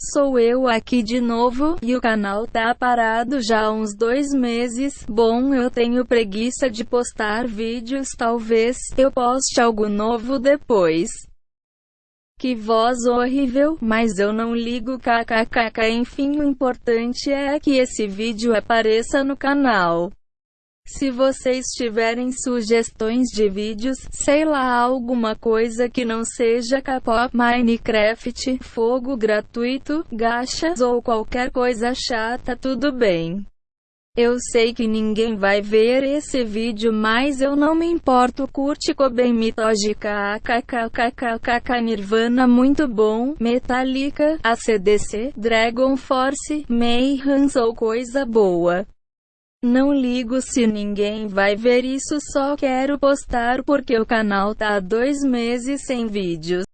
Sou eu aqui de novo, e o canal tá parado já há uns dois meses. Bom, eu tenho preguiça de postar vídeos, talvez eu poste algo novo depois. Que voz horrível, mas eu não ligo kkkk enfim o importante é que esse vídeo apareça no canal. Se vocês tiverem sugestões de vídeos, sei lá alguma coisa que não seja K-pop, Minecraft, fogo gratuito, gachas ou qualquer coisa chata tudo bem. Eu sei que ninguém vai ver esse vídeo mas eu não me importo curte Koben Mitógica kkkkkk Nirvana muito bom, Metallica, ACDC, Dragon Force, Mayhem ou coisa boa. Não ligo se ninguém vai ver isso só quero postar porque o canal tá há dois meses sem vídeos.